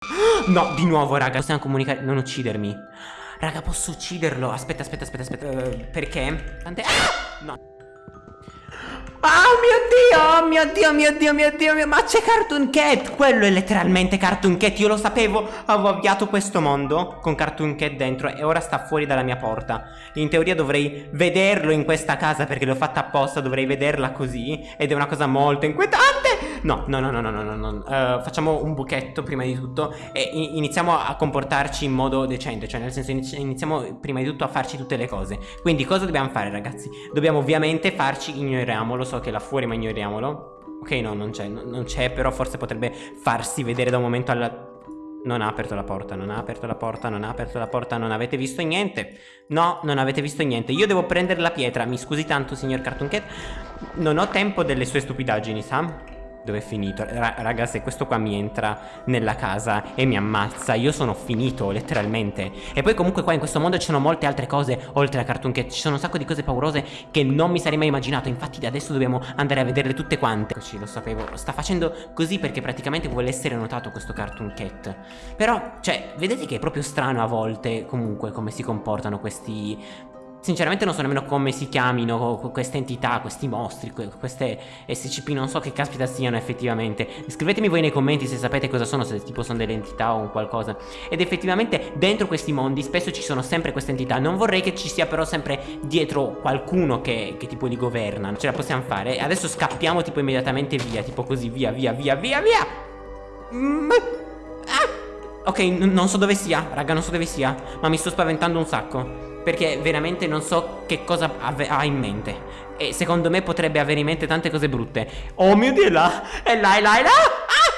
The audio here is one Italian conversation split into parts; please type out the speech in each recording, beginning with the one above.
No, di nuovo, raga. Possiamo comunicare. Non uccidermi. Raga, posso ucciderlo. Aspetta, aspetta, aspetta, aspetta. Uh, perché? Tante. Ah! No. Oh mio dio, oh mio dio, mio dio, mio dio, mio... ma c'è Cartoon Cat, quello è letteralmente Cartoon Cat, io lo sapevo, avevo avviato questo mondo con Cartoon Cat dentro e ora sta fuori dalla mia porta. In teoria dovrei vederlo in questa casa perché l'ho fatta apposta, dovrei vederla così ed è una cosa molto inquietante. No, no, no, no, no, no, no. Uh, facciamo un buchetto prima di tutto e iniziamo a comportarci in modo decente, cioè nel senso iniziamo prima di tutto a farci tutte le cose. Quindi cosa dobbiamo fare ragazzi? Dobbiamo ovviamente farci, ignoriamolo, so che là fuori ma ignoriamolo Ok no non c'è Non c'è però forse potrebbe farsi vedere da un momento alla non ha aperto la porta, non ha aperto la porta, non ha aperto la porta, non avete visto niente. No, non avete visto niente. Io devo prendere la pietra. Mi scusi tanto, signor Cartoon Cat. Non ho tempo delle sue stupidaggini, sa? Dove è finito? Ra raga se questo qua mi entra nella casa e mi ammazza Io sono finito letteralmente. E poi comunque qua in questo mondo ci sono molte altre cose Oltre a Cartoon Cat Ci sono un sacco di cose paurose che non mi sarei mai immaginato. Infatti adesso dobbiamo andare a vederle tutte quante. Eccoci lo sapevo. Sta facendo così perché praticamente vuole essere notato questo Cartoon Cat. Però cioè vedete che è proprio strano a volte Comunque come si comportano questi Sinceramente non so nemmeno come si chiamino queste entità, questi mostri, queste SCP, non so che caspita siano effettivamente. Scrivetemi voi nei commenti se sapete cosa sono, se tipo sono delle entità o qualcosa. Ed effettivamente dentro questi mondi spesso ci sono sempre queste entità. Non vorrei che ci sia però sempre dietro qualcuno che, che tipo li governa. Ce la possiamo fare. Adesso scappiamo tipo immediatamente via, tipo così, via, via, via, via, via. Mm. Ah. Ok, non so dove sia, raga, non so dove sia, ma mi sto spaventando un sacco. Perché veramente non so che cosa ha in mente. E secondo me potrebbe avere in mente tante cose brutte. Oh mio Dio, è là, è là, è là, è là! Ah!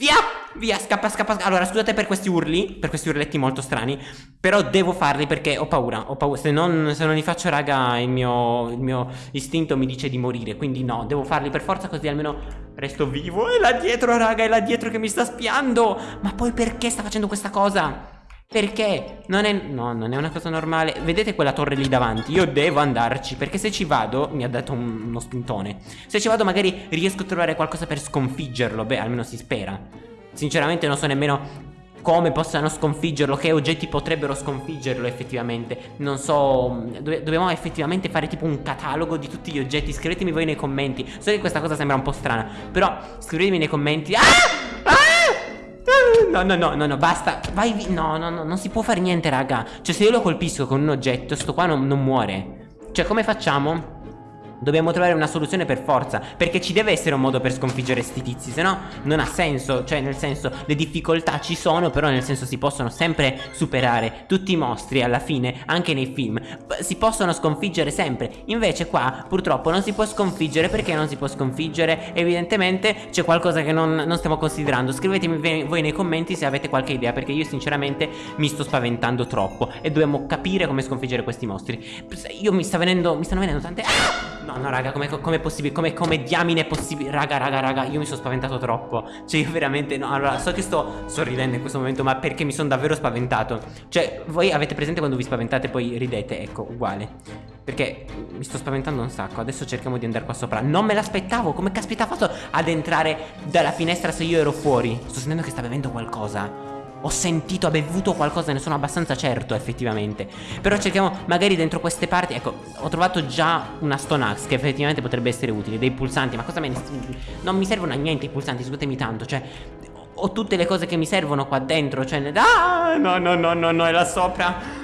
Via, via, scappa, scappa Allora, scusate per questi urli Per questi urletti molto strani Però devo farli perché ho paura Ho paura, se non, se non li faccio raga il mio, il mio istinto mi dice di morire Quindi no, devo farli per forza così almeno resto vivo. È là dietro raga, è là dietro che mi sta spiando! Ma poi perché sta facendo questa cosa? Perché non è, no, non è una cosa normale. Vedete quella torre lì davanti? Io devo andarci Perché se ci vado Mi ha dato un, uno spintone Se ci vado magari riesco a trovare qualcosa per sconfiggerlo. Beh almeno si spera. Sinceramente non so nemmeno come possano sconfiggerlo Che oggetti potrebbero sconfiggerlo effettivamente. Non so do Dobbiamo effettivamente fare tipo un catalogo di tutti gli oggetti. Scrivetemi voi nei commenti. So che questa cosa sembra un po' strana Però scrivetemi nei commenti. Ah! No, no, no, no, no, basta. Vai via No, no, no, non si può fare niente, raga. Cioè, se io lo colpisco con un oggetto Sto qua non, non muore. Cioè, come facciamo? Dobbiamo trovare una soluzione per forza Perché ci deve essere un modo per sconfiggere sti tizi Se no non ha senso Cioè nel senso le difficoltà ci sono Però nel senso si possono sempre superare Tutti i mostri alla fine Anche nei film Si possono sconfiggere sempre Invece qua purtroppo non si può sconfiggere Perché non si può sconfiggere? Evidentemente c'è qualcosa che non, non stiamo considerando Scrivetemi voi nei commenti se avete qualche idea Perché io sinceramente mi sto spaventando troppo E dobbiamo capire come sconfiggere questi mostri Io mi sta venendo Mi stanno venendo tante ah! No, no, raga, come è possibile? Come, come diamine è possibile? Raga, raga, raga, io mi sono spaventato troppo. Cioè, io veramente, no, allora, so che sto sorridendo in questo momento, ma perché mi sono davvero spaventato. Cioè, voi avete presente quando vi spaventate e poi ridete? Ecco, uguale. Perché mi sto spaventando un sacco Adesso cerchiamo di andare qua sopra Non me l'aspettavo Come caspita ha fatto ad entrare dalla finestra se io ero fuori Sto sentendo che sta bevendo qualcosa ho sentito, ha bevuto qualcosa, ne sono abbastanza certo effettivamente Però cerchiamo magari dentro queste parti Ecco, ho trovato già una Stone Axe che effettivamente potrebbe essere utile Dei pulsanti, ma cosa me ne... Non mi servono a niente i pulsanti, scusatemi tanto Cioè, ho tutte le cose che mi servono qua dentro Cioè, ah, no, no, no, no, no, è là sopra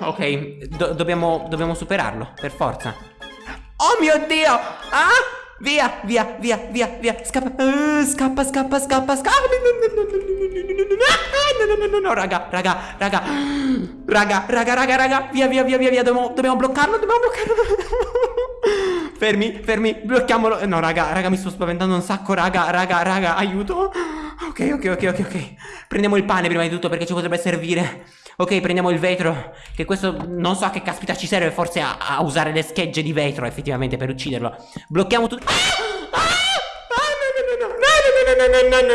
Ok, do dobbiamo, dobbiamo superarlo, per forza Oh mio Dio! Ah! Via, via, via, via, via Scappa, uh, scappa, scappa, scappa, scappa No, no, no, no, raga, raga, raga Raga, raga, raga, raga Via, via, via, via, via Dobbiamo, dobbiamo bloccarlo, dobbiamo bloccarlo Fermi, fermi, blocchiamolo No, raga, raga, mi sto spaventando un sacco Raga, raga, raga, aiuto Ok, ok, ok, ok, ok Prendiamo il pane prima di tutto perché ci potrebbe servire Ok, prendiamo il vetro. Che questo non so a che caspita ci serve. Forse a, a usare le schegge di vetro, effettivamente, per ucciderlo. Blocchiamo tutto. Ah! No, no, no, no, no, no, no, no,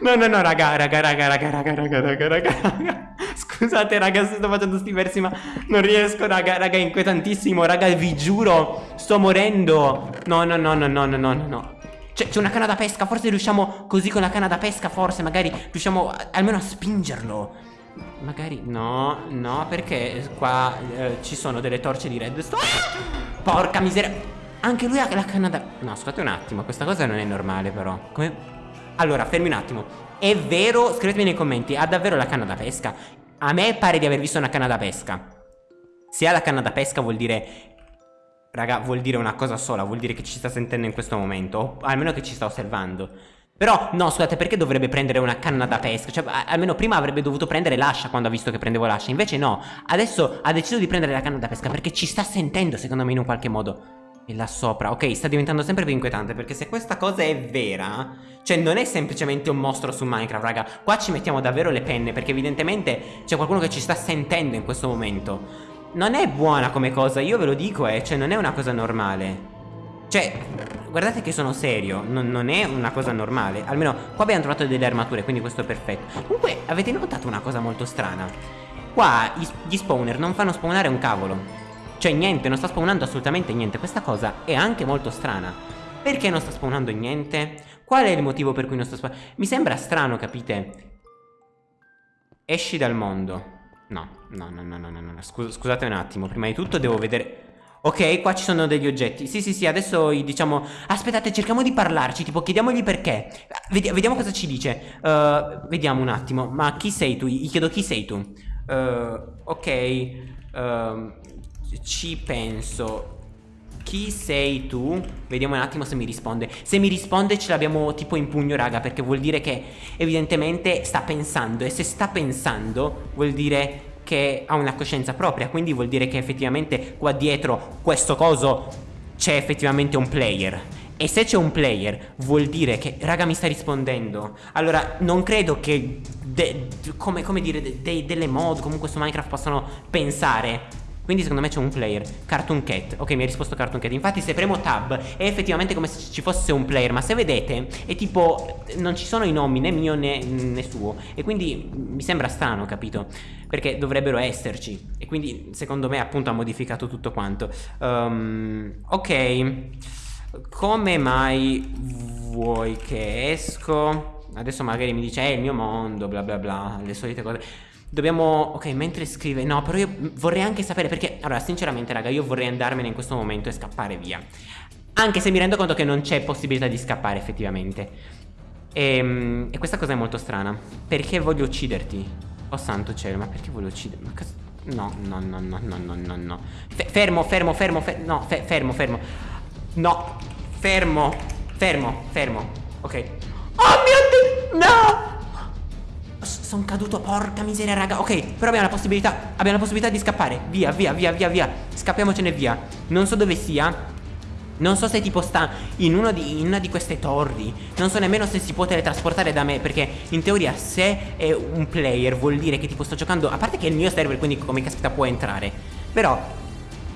no, no, no, no, raga, raga, raga, raga, raga, raga, raga, raga. Scusate, raga, sto facendo sti versi, ma non riesco, raga, raga, è inquietantissimo, raga, vi giuro, sto morendo. No, no, no, no, no, no, no, no. C'è una canna da pesca, forse riusciamo così con la canna da pesca, forse magari riusciamo a, almeno a spingerlo. Magari no, no, perché qua eh, ci sono delle torce di redstone. Ah! Porca miseria. Anche lui ha la canna da... No, scusate un attimo, questa cosa non è normale però. Come... Allora, fermi un attimo. È vero, scrivetemi nei commenti, ha davvero la canna da pesca? A me pare di aver visto una canna da pesca. Se ha la canna da pesca vuol dire Raga, vuol dire una cosa sola, vuol dire che ci sta sentendo in questo momento, o almeno che ci sta osservando. Però, no, scusate, perché dovrebbe prendere una canna da pesca? Cioè, almeno prima avrebbe dovuto prendere l'ascia quando ha visto che prendevo l'ascia. Invece no, adesso ha deciso di prendere la canna da pesca perché ci sta sentendo, secondo me, in un qualche modo. E là sopra, ok, sta diventando sempre più inquietante perché se questa cosa è vera, cioè non è semplicemente un mostro su Minecraft, raga. Qua ci mettiamo davvero le penne perché evidentemente c'è qualcuno che ci sta sentendo in questo momento non è buona come cosa, io ve lo dico, eh, cioè non è una cosa normale. Cioè, guardate che sono serio, non, non, è una cosa normale. Almeno qua abbiamo trovato delle armature, quindi questo è perfetto. Comunque, avete notato una cosa molto strana? Qua gli spawner non fanno spawnare un cavolo. Cioè niente, non sta spawnando assolutamente niente. Questa cosa è anche molto strana. Perché non sta spawnando niente? Qual è il motivo per cui non sta spawnando? Mi sembra strano, capite? Esci dal mondo. No, no, no, no, no, no, no. Scus scusate un attimo, prima di tutto devo vedere... Ok, qua ci sono degli oggetti. Sì, sì, sì, adesso diciamo... Aspettate, cerchiamo di parlarci, tipo chiediamogli perché. Vedi vediamo cosa ci dice. Uh, vediamo un attimo. Ma chi sei tu? Gli chiedo chi sei tu. Uh, ok. Uh, ci penso chi sei tu? Vediamo un attimo se mi risponde. Se mi risponde ce l'abbiamo tipo in pugno raga Perché vuol dire che evidentemente sta pensando. E se sta pensando vuol dire che ha una coscienza propria. Quindi vuol dire che effettivamente qua dietro questo coso c'è effettivamente un player. E se c'è un player vuol dire che raga mi sta rispondendo. Allora non credo che de, come, come, dire de, de, delle mod comunque su Minecraft possano pensare quindi secondo me c'è un player Cartoon Cat. Ok mi ha risposto Cartoon Cat. Infatti se premo tab è effettivamente come se ci fosse un player Ma se vedete è tipo Non ci sono i nomi né mio né, né suo. E quindi mi sembra strano capito? Perché dovrebbero esserci. E quindi secondo me appunto ha modificato tutto quanto. Um, Ok. Come mai vuoi che esco? Adesso magari mi dice è il mio mondo bla bla bla Le solite cose Dobbiamo... Ok, mentre scrive... No, però io vorrei anche sapere perché... Allora, sinceramente, raga, io vorrei andarmene in questo momento e scappare via. Anche se mi rendo conto che non c'è possibilità di scappare, effettivamente. E, ehm, e, questa cosa è molto strana. Perché voglio ucciderti? Oh santo cielo, ma perché voglio ucciderti? No, no, no, no, no, no, no, no. fermo, fermo, fermo, fermo. No, fe fermo, fermo. No, fermo, fermo, fermo. Ok. Oh mio Dio, no! Sono caduto, porca miseria, raga. Ok, però abbiamo la possibilità. Abbiamo la possibilità di scappare. Via, via, via, via, via. Scappiamocene via. Non so dove sia. Non so se tipo sta in, di, in, una di queste torri Non so nemmeno se si può teletrasportare da me Perché in teoria se è un player vuol dire che tipo sto giocando A parte che è il mio server quindi come caspita può entrare Però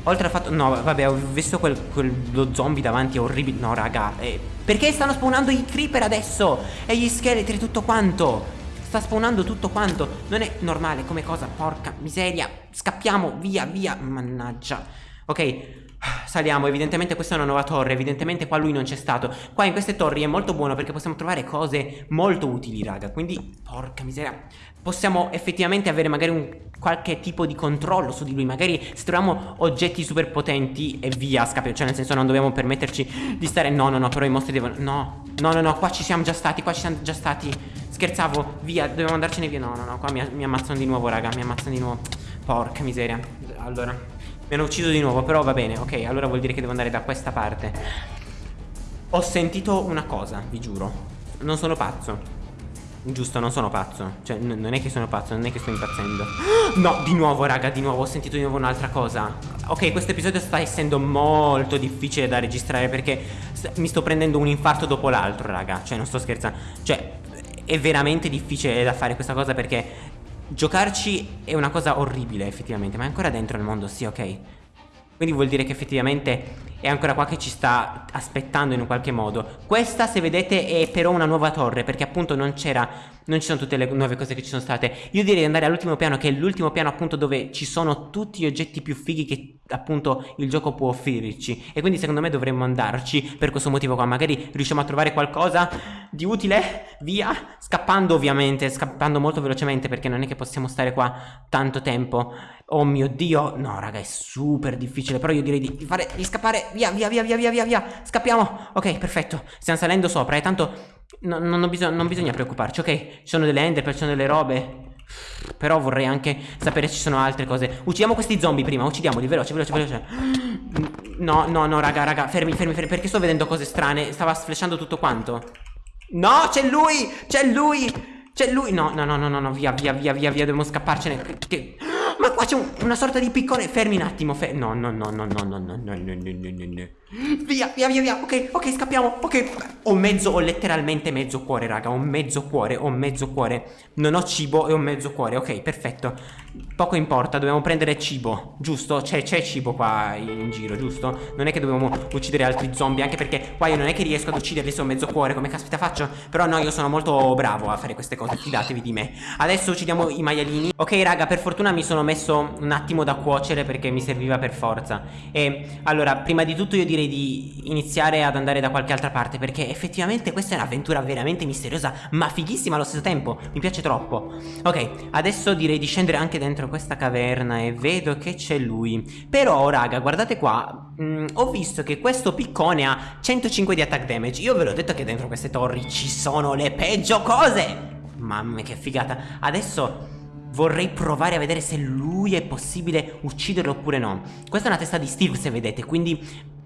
Oltre al fatto No vabbè ho visto quel, quello zombie davanti è orribile No raga eh, Perché stanno spawnando i creeper adesso E gli scheletri tutto quanto Sta spawnando tutto quanto. Non è normale come cosa Porca miseria. Scappiamo via via. Mannaggia. Ok Saliamo, evidentemente questa è una nuova torre. Evidentemente qua lui non c'è stato. Qua in queste torri è molto buono perché possiamo trovare cose molto utili raga. Quindi, porca miseria. Possiamo effettivamente avere magari un qualche tipo di controllo su di lui. Magari se troviamo oggetti super potenti e via scappiamo. Cioè nel senso non dobbiamo permetterci di stare. No, no, no, però i mostri devono. No, no, no, no, qua ci siamo già stati Qua ci siamo già stati Scherzavo, via, dobbiamo andarcene via. No, no, no, qua mi, mi ammazzano di nuovo, raga Mi ammazzano di nuovo. Porca miseria. Allora, mi hanno ucciso di nuovo Però va bene, ok, allora vuol dire che devo andare da questa parte. Ho sentito una cosa, vi giuro. Non sono pazzo. Giusto, non sono pazzo. Cioè, non è che sono pazzo, non è che sto impazzendo. No, di nuovo, raga, di nuovo Ho sentito di nuovo un'altra cosa. Ok, questo episodio sta essendo molto difficile da registrare Perché mi sto prendendo un infarto dopo l'altro, raga. Cioè, non sto scherzando. Cioè, è veramente difficile da fare questa cosa perché giocarci è una cosa orribile effettivamente, ma è ancora dentro il mondo, sì, ok. Quindi vuol dire che effettivamente è ancora qua che ci sta aspettando in un qualche modo. Questa se vedete è però una nuova torre Perché appunto non c'era non ci sono tutte le nuove cose che ci sono state. Io direi di andare all'ultimo piano che è l'ultimo piano appunto dove ci sono tutti gli oggetti più fighi che appunto il gioco può offrirci. E quindi secondo me dovremmo andarci per questo motivo qua. Magari riusciamo a trovare qualcosa di utile, via Scappando ovviamente, scappando molto velocemente perché non è che possiamo stare qua tanto tempo. Oh mio dio, no raga è super difficile Però io direi di fare, di scappare Via, via, via, via, via, via, via. Scappiamo, ok perfetto. Stiamo salendo sopra e tanto no, non, bisog non, bisogna preoccuparci, ok? Ci sono delle ender, ci sono delle robe. Però vorrei anche sapere se ci sono altre cose. Uccidiamo questi zombie prima, uccidiamoli, veloce, veloce, veloce. No, no, no, raga, raga, fermi, fermi, fermi Perché sto vedendo cose strane? Stava flashando tutto quanto. No, c'è lui, c'è lui C'è lui, no, no, no, no, no, via, via, via, via, via Dobbiamo scapparcene. Che... Ma qua c'è un, una sorta di piccone Fermi un attimo, fermi No, no, no, no, no, no, no, no, no, no, no, no Via, via, via, via Ok, ok, scappiamo Ok Ho mezzo, ho letteralmente mezzo cuore, raga Ho mezzo cuore, ho mezzo cuore Non ho cibo e ho mezzo cuore Ok, perfetto Poco importa, dobbiamo prendere cibo Giusto? C'è, cibo qua in giro, giusto? Non è che dobbiamo uccidere altri zombie Anche perché qua io non è che riesco ad ucciderli se ho mezzo cuore Come caspita faccio? Però no, io sono molto bravo a fare queste cose Fidatevi di me Adesso uccidiamo i maialini Ok, raga, per fortuna mi sono messo un attimo da cuocere Perché mi serviva per forza E allora, prima di tutto io direi di iniziare ad andare da qualche altra parte perché effettivamente questa è un'avventura veramente misteriosa ma fighissima allo stesso tempo, mi piace troppo. Ok, adesso direi di scendere anche dentro questa caverna e vedo che c'è lui. Però raga, guardate qua, mh, mm, ho visto che questo piccone ha 105 di attack damage, io ve l'ho detto che dentro queste torri ci sono le peggio cose! Mamma che figata, adesso... Vorrei provare a vedere se lui è possibile ucciderlo oppure no. Questa è una testa di Steve se vedete Quindi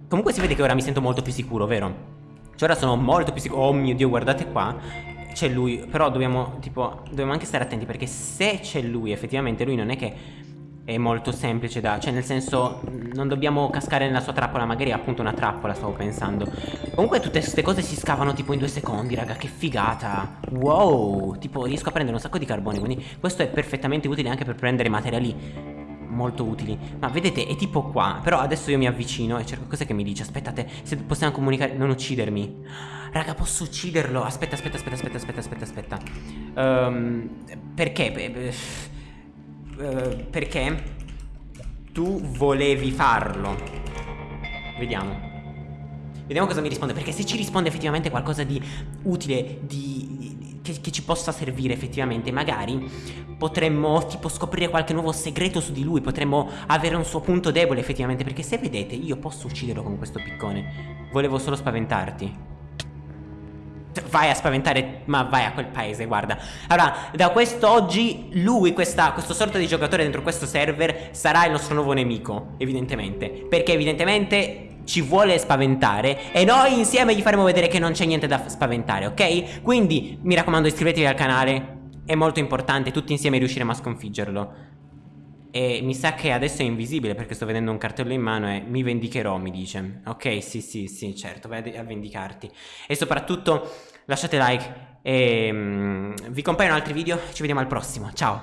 Comunque si vede che ora mi sento molto più sicuro, vero? Cioè ora sono molto più sicuro. Oh mio Dio, guardate qua. C'è lui Però dobbiamo, tipo, dobbiamo anche stare attenti Perché se c'è lui, effettivamente lui non è che è molto semplice da... Cioè nel senso non dobbiamo cascare nella sua trappola Magari è appunto una trappola stavo pensando. Comunque tutte queste cose si scavano tipo in due secondi raga Che figata. Wow Tipo riesco a prendere un sacco di carbone Quindi questo è perfettamente utile anche per prendere materiali molto utili. Ma vedete è tipo qua Però adesso io mi avvicino e cerco cos'è che mi dice Aspettate se possiamo comunicare Non uccidermi. Raga posso ucciderlo? Aspetta aspetta aspetta aspetta aspetta aspetta. Aspetta um, Perché uh, Perché Tu volevi farlo. Vediamo. Vediamo cosa mi risponde Perché se ci risponde effettivamente qualcosa di utile di, che, che, ci possa servire effettivamente Magari potremmo tipo scoprire qualche nuovo segreto su di lui Potremmo avere un suo punto debole effettivamente Perché se vedete io posso ucciderlo con questo piccone. Volevo solo spaventarti Vai a spaventare, ma vai a quel paese, guarda Allora, da quest'oggi lui, questa, questo sorta di giocatore dentro questo server Sarà il nostro nuovo nemico, evidentemente Perché evidentemente ci vuole spaventare e noi insieme gli faremo vedere che non c'è niente da spaventare, ok? Quindi mi raccomando iscrivetevi al canale, è molto importante, tutti insieme riusciremo a sconfiggerlo. E mi sa che adesso è invisibile perché sto vedendo un cartello in mano e mi vendicherò, mi dice. Ok, sì, sì, sì, certo, vai a vendicarti. E soprattutto lasciate like e um, vi compaiono altri video, ci vediamo al prossimo, ciao!